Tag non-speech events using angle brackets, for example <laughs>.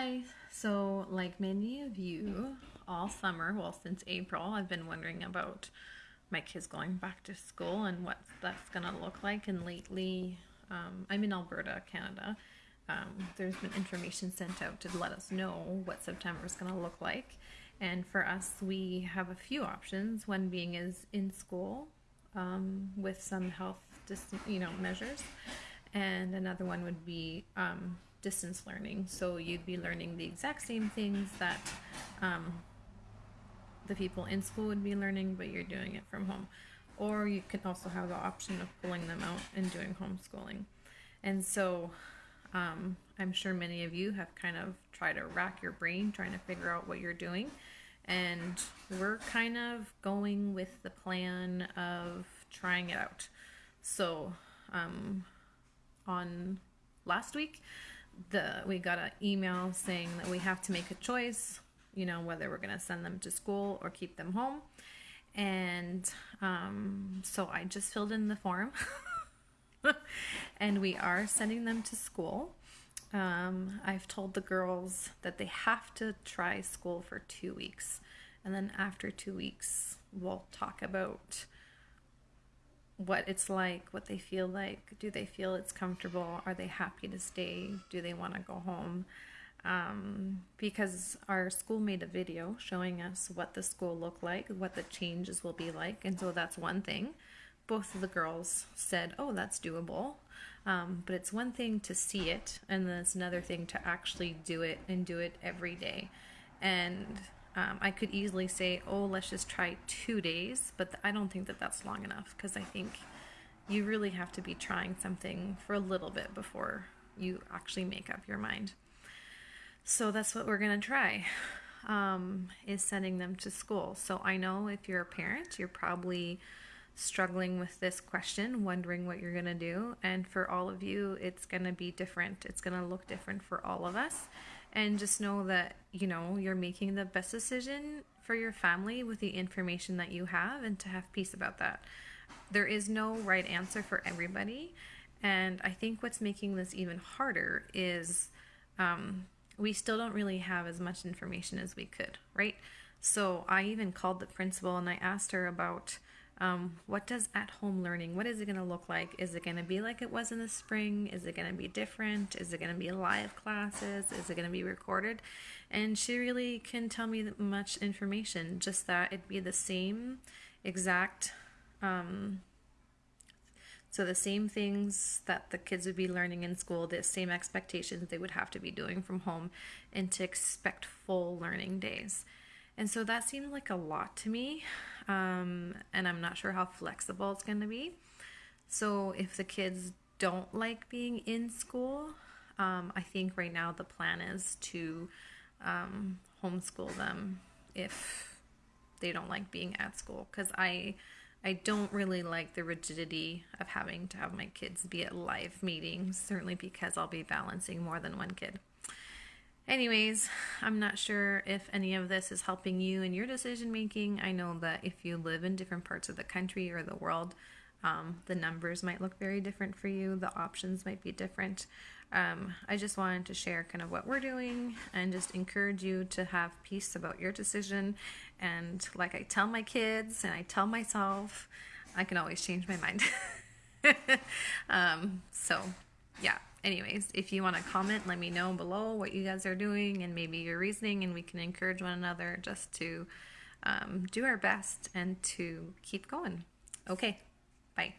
Hi. So, like many of you, all summer, well, since April, I've been wondering about my kids going back to school and what that's going to look like. And lately, um, I'm in Alberta, Canada. Um, there's been information sent out to let us know what September is going to look like. And for us, we have a few options. One being is in school um, with some health, dis- you know, measures, and another one would be um, distance learning. So you'd be learning the exact same things that um, the people in school would be learning, but you're doing it from home. Or you can also have the option of pulling them out and doing homeschooling. And so um, I'm sure many of you have kind of tried to rack your brain trying to figure out what you're doing. And we're kind of going with the plan of trying it out. So um, on last week, the we got an email saying that we have to make a choice, you know, whether we're going to send them to school or keep them home. And um, so I just filled in the form, <laughs> and we are sending them to school. Um, I've told the girls that they have to try school for two weeks, and then after two weeks, we'll talk about what it's like, what they feel like. Do they feel it's comfortable? Are they happy to stay? Do they want to go home? Um, because our school made a video showing us what the school looked like, what the changes will be like, and so that's one thing. Both of the girls said, "Oh, that's doable," um, but it's one thing to see it, and then it's another thing to actually do it and do it every day. And um, I could easily say, oh, let's just try two days, but I don't think that that's long enough because I think you really have to be trying something for a little bit before you actually make up your mind. So that's what we're going to try. Um, is sending them to school. So I know if you're a parent, you're probably struggling with this question, wondering what you're going to do. And for all of you, it's going to be different. It's going to look different for all of us and just know that you know you're making the best decision for your family with the information that you have and to have peace about that. There is no right answer for everybody and i think what's making this even harder is um, we still don't really have as much information as we could right? So i even called the principal and i asked her about um, what does at home learning, what is it going to look like? Is it going to be like it was in the spring? Is it going to be different? Is it going to be live classes? Is it going to be recorded? And she really can tell me much information, just that it'd be the same exact, um, so the same things that the kids would be learning in school, the same expectations they would have to be doing from home, and to expect full learning days. And so that seemed like a lot to me. Um, and I'm not sure how flexible it's going to be. So if the kids don't like being in school, um, I think right now the plan is to um, homeschool them if they don't like being at school. Because I, I don't really like the rigidity of having to have my kids be at live meetings, certainly because I'll be balancing more than one kid. Anyways, I'm not sure if any of this is helping you in your decision making. I know that if you live in different parts of the country or the world, um, the numbers might look very different for you, the options might be different. Um, I just wanted to share kind of what we're doing and just encourage you to have peace about your decision. And like I tell my kids and I tell myself, I can always change my mind. <laughs> um, so, yeah anyways, if you want to comment, let me know below what you guys are doing and maybe your reasoning, and we can encourage one another just to um, do our best and to keep going. Okay, bye.